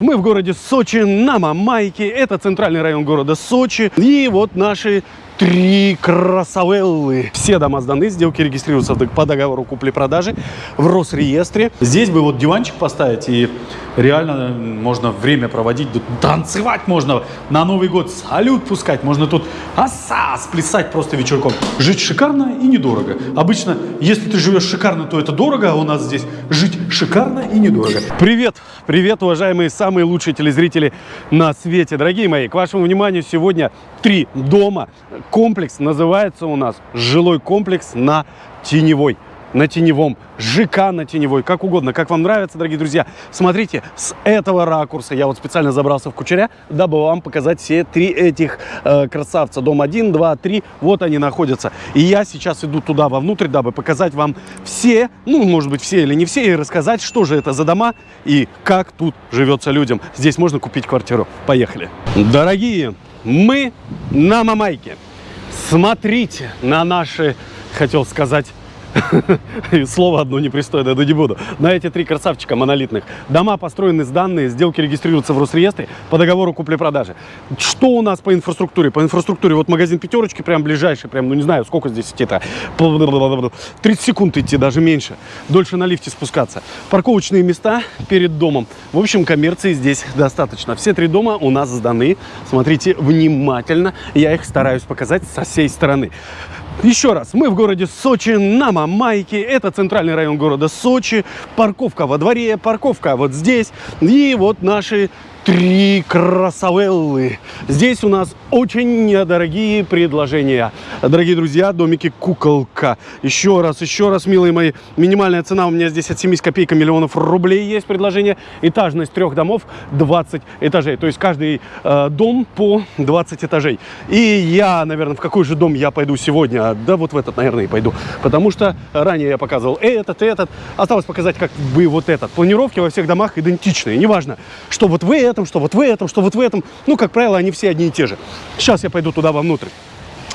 Мы в городе Сочи на Мамайке. Это центральный район города Сочи. И вот наши три красавеллы. Все дома сданы, сделки регистрируются по договору купли-продажи в Росреестре. Здесь бы вот диванчик поставить и реально можно время проводить, тут танцевать можно, на Новый год салют пускать, можно тут оса сплясать просто вечерком. Жить шикарно и недорого. Обычно, если ты живешь шикарно, то это дорого, а у нас здесь жить шикарно и недорого. Привет, привет, уважаемые самые лучшие телезрители на свете. Дорогие мои, к вашему вниманию сегодня три дома. Комплекс называется у нас жилой комплекс на Теневой на теневом, ЖК на теневой, как угодно, как вам нравится, дорогие друзья. Смотрите, с этого ракурса я вот специально забрался в кучеря, дабы вам показать все три этих э, красавца. Дом 1, 2, 3, вот они находятся. И я сейчас иду туда вовнутрь, дабы показать вам все, ну, может быть, все или не все, и рассказать, что же это за дома и как тут живется людям. Здесь можно купить квартиру. Поехали. Дорогие, мы на Мамайке. Смотрите на наши, хотел сказать, Слово одно непристойное, но не буду. На эти три красавчика монолитных. Дома построены с данные, сделки регистрируются в Росреестре по договору купли-продажи. Что у нас по инфраструктуре? По инфраструктуре вот магазин пятерочки, прям ближайший, прям, ну не знаю, сколько здесь идти-то. 30 секунд идти, даже меньше. Дольше на лифте спускаться. Парковочные места перед домом. В общем, коммерции здесь достаточно. Все три дома у нас сданы. Смотрите внимательно. Я их стараюсь показать со всей стороны. Еще раз, мы в городе Сочи на Мамайке. Это центральный район города Сочи. Парковка во дворе, парковка вот здесь. И вот наши три красавеллы. Здесь у нас очень недорогие предложения. Дорогие друзья, домики куколка. Еще раз, еще раз, милые мои. Минимальная цена у меня здесь от 7 копейка миллионов рублей есть предложение. Этажность трех домов 20 этажей. То есть каждый э, дом по 20 этажей. И я, наверное, в какой же дом я пойду сегодня? Да вот в этот, наверное, и пойду. Потому что ранее я показывал этот, этот. Осталось показать как бы вот этот. Планировки во всех домах идентичные. Неважно, что вот вы этот этом, что вот в этом, что вот в этом. Ну, как правило, они все одни и те же. Сейчас я пойду туда вовнутрь.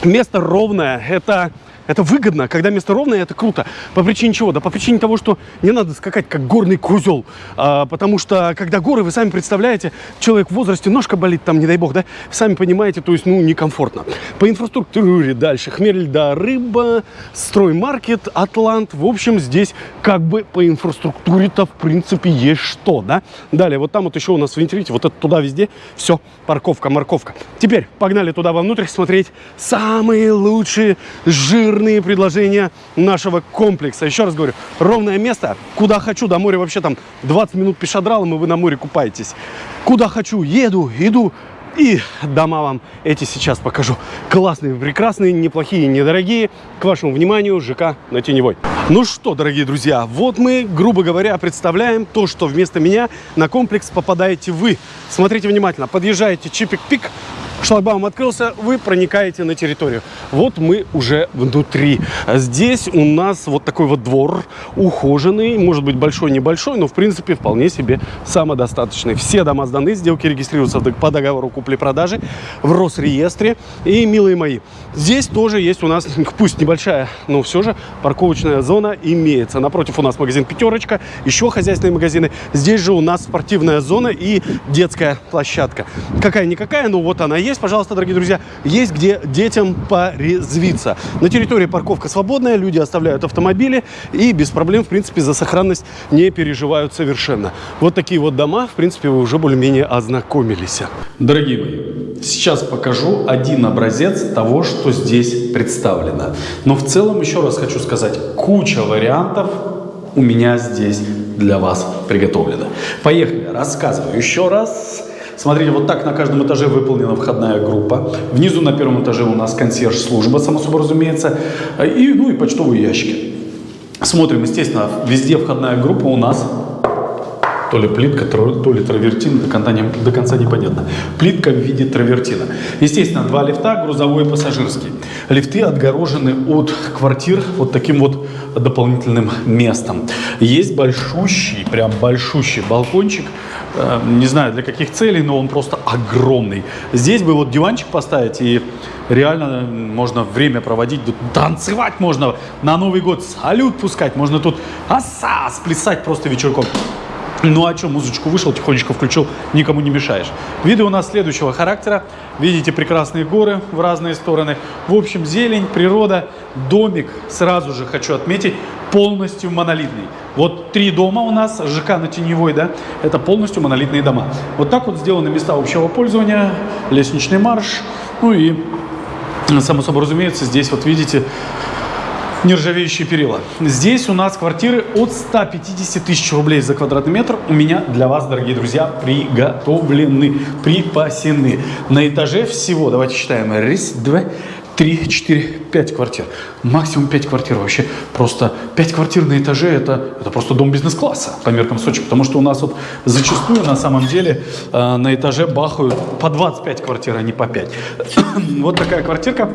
Место ровное. Это это выгодно, когда место ровное, это круто. По причине чего? Да по причине того, что не надо скакать как горный козел. А, потому что, когда горы, вы сами представляете, человек в возрасте, ножка болит там, не дай бог, да? Сами понимаете, то есть, ну, некомфортно. По инфраструктуре дальше. Хмель, да, рыба, строймаркет, Атлант. В общем, здесь как бы по инфраструктуре-то, в принципе, есть что, да? Далее, вот там вот еще у нас, видите, вот это туда везде, все, парковка, морковка. Теперь погнали туда вовнутрь смотреть самые лучшие жирные жирные предложения нашего комплекса. Еще раз говорю, ровное место, куда хочу, до моря вообще там 20 минут пешедралом, и вы на море купаетесь. Куда хочу, еду, иду, и дома вам эти сейчас покажу. Классные, прекрасные, неплохие, недорогие. К вашему вниманию, ЖК на Теневой. Ну что, дорогие друзья, вот мы, грубо говоря, представляем то, что вместо меня на комплекс попадаете вы. Смотрите внимательно, подъезжаете чипик-пик, шлагбаум открылся, вы проникаете на территорию. Вот мы уже внутри. Здесь у нас вот такой вот двор ухоженный, может быть большой, небольшой, но в принципе вполне себе самодостаточный. Все дома сданы, сделки регистрируются по договору купли-продажи в Росреестре. И, милые мои, здесь тоже есть у нас, пусть небольшая, но все же парковочная зона имеется. Напротив у нас магазин «Пятерочка», еще хозяйственные магазины. Здесь же у нас спортивная зона и детская площадка. Какая-никакая, но вот она есть есть, пожалуйста, дорогие друзья, есть где детям порезвиться. На территории парковка свободная, люди оставляют автомобили и без проблем, в принципе, за сохранность не переживают совершенно. Вот такие вот дома, в принципе, вы уже более-менее ознакомились. Дорогие мои, сейчас покажу один образец того, что здесь представлено. Но в целом, еще раз хочу сказать, куча вариантов у меня здесь для вас приготовлено. Поехали, рассказываю еще раз. Смотрите, вот так на каждом этаже выполнена входная группа. Внизу на первом этаже у нас консьерж-служба, само собой разумеется, и, ну и почтовые ящики. Смотрим, естественно, везде входная группа у нас то ли плитка, то ли травертин, до конца, не, до конца непонятно. Плитка в виде травертина. Естественно, два лифта, грузовой и пассажирский. Лифты отгорожены от квартир вот таким вот дополнительным местом. Есть большущий, прям большущий балкончик, не знаю для каких целей, но он просто огромный. Здесь бы вот диванчик поставить и реально можно время проводить, танцевать можно, на Новый год салют пускать, можно тут оса сплясать просто вечерком. Ну а что, музычку вышел, тихонечко включил, никому не мешаешь. Виды у нас следующего характера. Видите прекрасные горы в разные стороны. В общем, зелень, природа, домик, сразу же хочу отметить, полностью монолитный. Вот три дома у нас, ЖК на Теневой, да, это полностью монолитные дома. Вот так вот сделаны места общего пользования, лестничный марш, ну и, само собой разумеется, здесь вот видите, нержавеющие перила. Здесь у нас квартиры от 150 тысяч рублей за квадратный метр. У меня для вас, дорогие друзья, приготовлены, припасены. На этаже всего, давайте считаем, раз, два, три, четыре, пять квартир. Максимум пять квартир вообще. Просто пять квартир на этаже это, это просто дом бизнес-класса по меркам Сочи. Потому что у нас вот зачастую на самом деле э, на этаже бахают по 25 квартир, а не по 5. вот такая квартирка.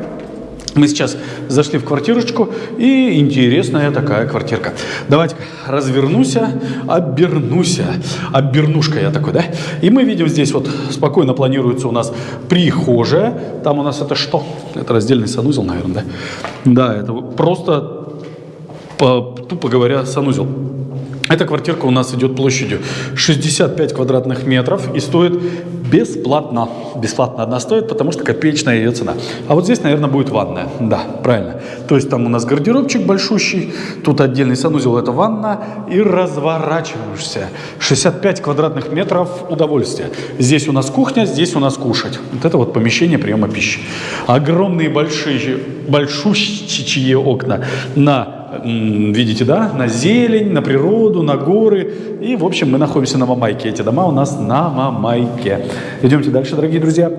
Мы сейчас зашли в квартирочку, и интересная такая квартирка. Давайте развернуся, обернуся. Обернушка я такой, да? И мы видим здесь вот спокойно планируется у нас прихожая. Там у нас это что? Это раздельный санузел, наверное, да? Да, это просто, по, тупо говоря, санузел. Эта квартирка у нас идет площадью 65 квадратных метров и стоит бесплатно. Бесплатно одна стоит, потому что копеечная ее цена. А вот здесь, наверное, будет ванная. Да, правильно. То есть там у нас гардеробчик большущий, тут отдельный санузел, это ванна, и разворачиваешься. 65 квадратных метров удовольствия. Здесь у нас кухня, здесь у нас кушать. Вот это вот помещение приема пищи. Огромные большие, большущие окна на видите, да, на зелень, на природу, на горы. И, в общем, мы находимся на Мамайке. Эти дома у нас на Мамайке. Идемте дальше, дорогие друзья.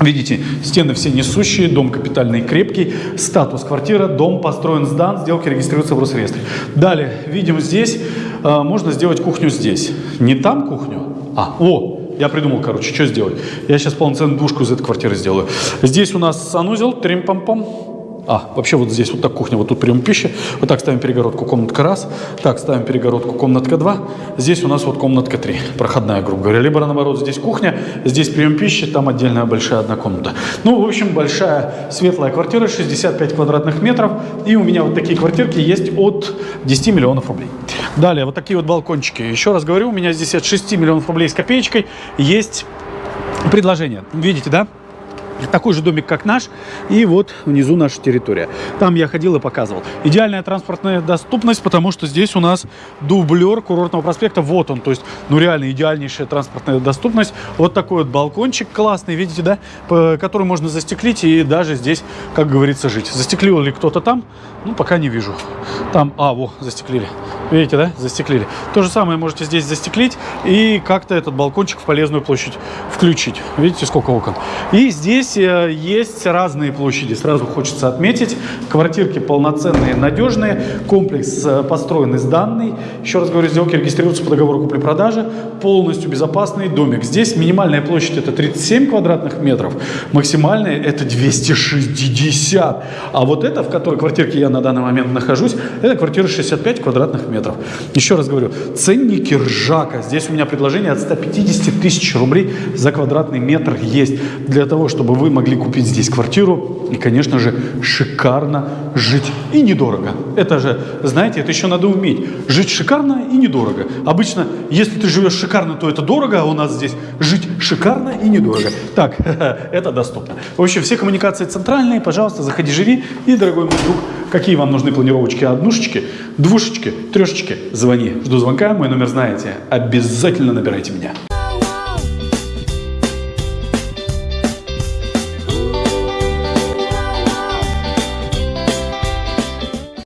Видите, стены все несущие, дом капитальный крепкий, статус квартира, дом построен, сдан, сделки регистрируются в Росреестре. Далее, видим здесь, э, можно сделать кухню здесь. Не там кухню, а, о, я придумал, короче, что сделать. Я сейчас полноценную двушку из этой квартиры сделаю. Здесь у нас санузел, трим-пам-пам. А, вообще вот здесь вот так кухня, вот тут прием пищи. Вот так ставим перегородку, комнатка раз. Так, ставим перегородку, комнатка два. Здесь у нас вот комнатка три, проходная, грубо говоря. Либо наоборот, здесь кухня, здесь прием пищи, там отдельная большая одна комната. Ну, в общем, большая светлая квартира, 65 квадратных метров. И у меня вот такие квартирки есть от 10 миллионов рублей. Далее, вот такие вот балкончики. Еще раз говорю, у меня здесь от 6 миллионов рублей с копеечкой есть предложение. Видите, да? Такой же домик, как наш, и вот внизу наша территория. Там я ходил и показывал. Идеальная транспортная доступность, потому что здесь у нас дублер курортного проспекта, вот он, то есть, ну реально идеальнейшая транспортная доступность. Вот такой вот балкончик классный, видите, да, который можно застеклить и даже здесь, как говорится, жить. Застеклил ли кто-то там? Ну, пока не вижу. Там, а, во, застеклили. Видите, да, застеклили. То же самое можете здесь застеклить и как-то этот балкончик в полезную площадь включить. Видите, сколько окон. И здесь э, есть разные площади, сразу хочется отметить. Квартирки полноценные, надежные. Комплекс э, построен сданный. Еще раз говорю, сделки регистрируются по договору купли-продажи. Полностью безопасный домик. Здесь минимальная площадь это 37 квадратных метров, максимальная это 260. А вот это, в которой квартирке я на данный момент нахожусь, это квартира 65 квадратных метров. Еще раз говорю, ценники ржака. Здесь у меня предложение от 150 тысяч рублей за квадратный метр есть. Для того, чтобы вы могли купить здесь квартиру и, конечно же, шикарно жить. И недорого. Это же, знаете, это еще надо уметь. Жить шикарно и недорого. Обычно, если ты живешь шикарно, то это дорого, а у нас здесь жить шикарно и недорого. Так, это доступно. В общем, все коммуникации центральные. Пожалуйста, заходи, живи. И, дорогой мой друг, какие вам нужны планировочки однушечки, двушечки, трешечки, звони. Жду звонка, мой номер знаете. Обязательно набирайте меня.